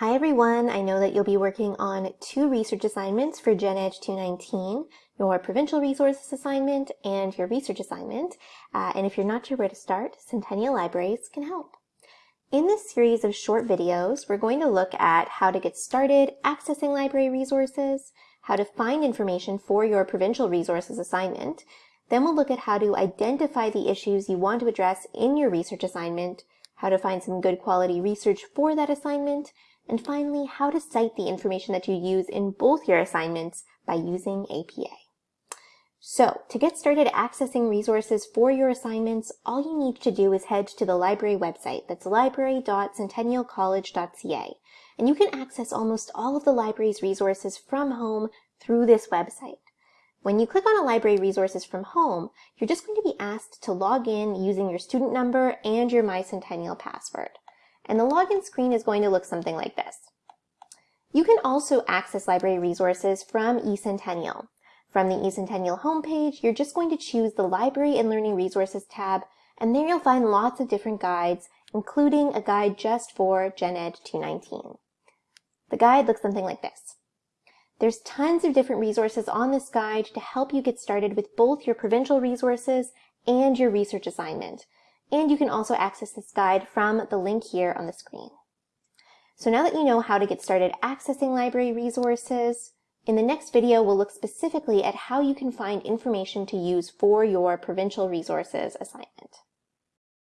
Hi everyone, I know that you'll be working on two research assignments for Gen Ed 219, your provincial resources assignment and your research assignment. Uh, and if you're not sure where to start, Centennial Libraries can help. In this series of short videos, we're going to look at how to get started accessing library resources, how to find information for your provincial resources assignment. Then we'll look at how to identify the issues you want to address in your research assignment, how to find some good quality research for that assignment, and finally, how to cite the information that you use in both your assignments by using APA. So, to get started accessing resources for your assignments, all you need to do is head to the library website. That's library.centennialcollege.ca. And you can access almost all of the library's resources from home through this website. When you click on a library resources from home, you're just going to be asked to log in using your student number and your MyCentennial password and the login screen is going to look something like this. You can also access library resources from eCentennial. From the eCentennial homepage, you're just going to choose the Library and Learning Resources tab, and there you'll find lots of different guides, including a guide just for Gen Ed 219. The guide looks something like this. There's tons of different resources on this guide to help you get started with both your provincial resources and your research assignment and you can also access this guide from the link here on the screen. So now that you know how to get started accessing library resources, in the next video we'll look specifically at how you can find information to use for your provincial resources assignment.